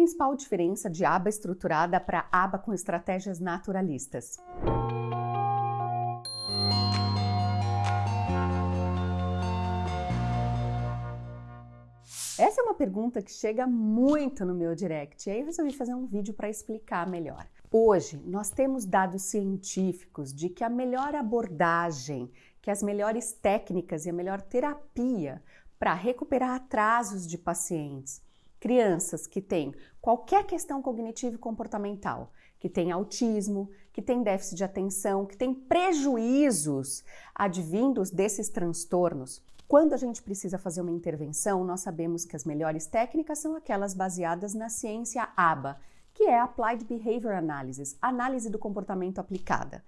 principal diferença de aba estruturada para aba com estratégias naturalistas? Essa é uma pergunta que chega muito no meu direct, e aí eu resolvi fazer um vídeo para explicar melhor. Hoje, nós temos dados científicos de que a melhor abordagem, que as melhores técnicas e a melhor terapia para recuperar atrasos de pacientes, crianças que têm qualquer questão cognitiva e comportamental, que têm autismo, que têm déficit de atenção, que têm prejuízos advindos desses transtornos, quando a gente precisa fazer uma intervenção, nós sabemos que as melhores técnicas são aquelas baseadas na ciência ABA, que é Applied Behavior Analysis, análise do comportamento aplicada,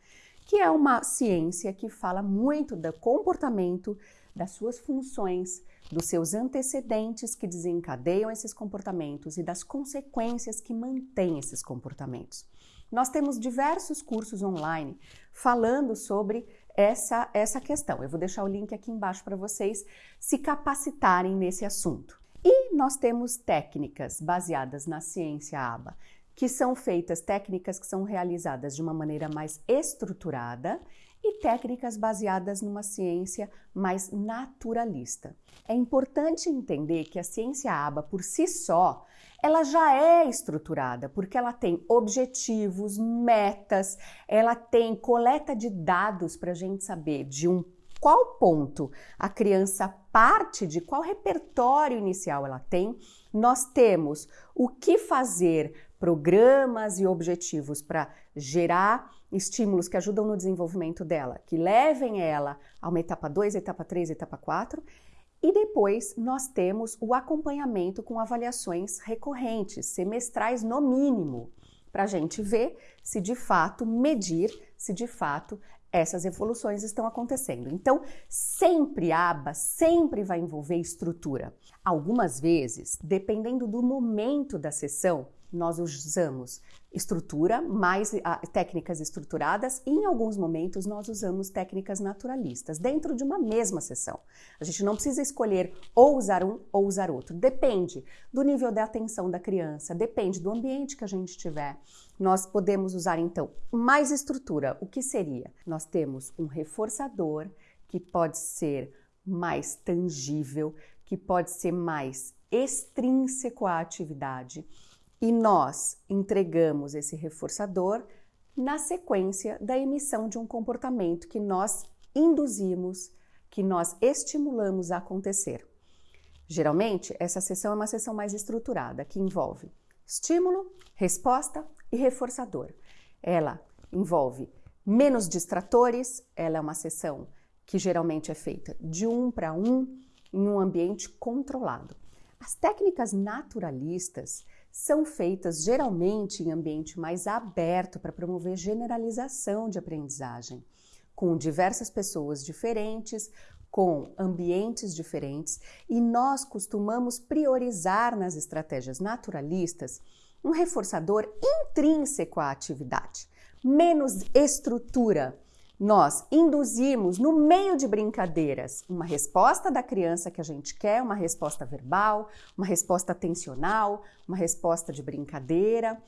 que é uma ciência que fala muito do comportamento, das suas funções, dos seus antecedentes que desencadeiam esses comportamentos e das consequências que mantêm esses comportamentos. Nós temos diversos cursos online falando sobre essa, essa questão. Eu vou deixar o link aqui embaixo para vocês se capacitarem nesse assunto. E nós temos técnicas baseadas na ciência ABA, que são feitas, técnicas que são realizadas de uma maneira mais estruturada e técnicas baseadas numa ciência mais naturalista. É importante entender que a ciência ABA por si só ela já é estruturada, porque ela tem objetivos, metas, ela tem coleta de dados para a gente saber de um qual ponto a criança parte, de qual repertório inicial ela tem. Nós temos o que fazer, programas e objetivos para gerar estímulos que ajudam no desenvolvimento dela, que levem ela a uma etapa 2, etapa 3, etapa 4 e depois nós temos o acompanhamento com avaliações recorrentes, semestrais no mínimo, para a gente ver se de fato medir, se de fato essas evoluções estão acontecendo. Então, sempre aba sempre vai envolver estrutura. Algumas vezes, dependendo do momento da sessão, nós usamos estrutura, mais ah, técnicas estruturadas, e em alguns momentos nós usamos técnicas naturalistas, dentro de uma mesma sessão. A gente não precisa escolher ou usar um ou usar outro. Depende do nível de atenção da criança, depende do ambiente que a gente tiver. Nós podemos usar então mais estrutura. O que seria? Nós temos um reforçador que pode ser mais tangível, que pode ser mais extrínseco à atividade e nós entregamos esse reforçador na sequência da emissão de um comportamento que nós induzimos, que nós estimulamos a acontecer. Geralmente, essa sessão é uma sessão mais estruturada, que envolve estímulo, resposta e reforçador. Ela envolve menos distratores, ela é uma sessão que geralmente é feita de um para um em um ambiente controlado. As técnicas naturalistas são feitas geralmente em ambiente mais aberto para promover generalização de aprendizagem, com diversas pessoas diferentes, com ambientes diferentes, e nós costumamos priorizar nas estratégias naturalistas um reforçador intrínseco à atividade, menos estrutura nós induzimos no meio de brincadeiras uma resposta da criança que a gente quer, uma resposta verbal, uma resposta atencional, uma resposta de brincadeira,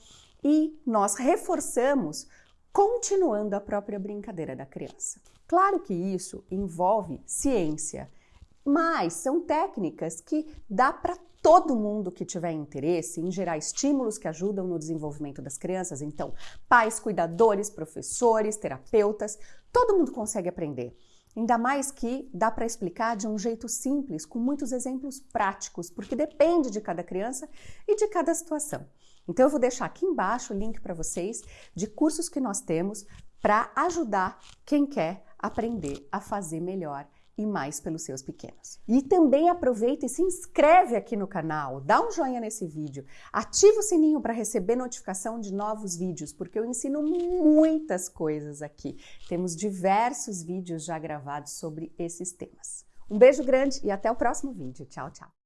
e nós reforçamos continuando a própria brincadeira da criança. Claro que isso envolve ciência, mas são técnicas que dá para todo mundo que tiver interesse em gerar estímulos que ajudam no desenvolvimento das crianças, então, pais, cuidadores, professores, terapeutas, todo mundo consegue aprender. Ainda mais que dá para explicar de um jeito simples, com muitos exemplos práticos, porque depende de cada criança e de cada situação. Então eu vou deixar aqui embaixo o link para vocês de cursos que nós temos para ajudar quem quer aprender a fazer melhor e mais pelos seus pequenos. E também aproveita e se inscreve aqui no canal, dá um joinha nesse vídeo, ativa o sininho para receber notificação de novos vídeos, porque eu ensino muitas coisas aqui. Temos diversos vídeos já gravados sobre esses temas. Um beijo grande e até o próximo vídeo. Tchau, tchau.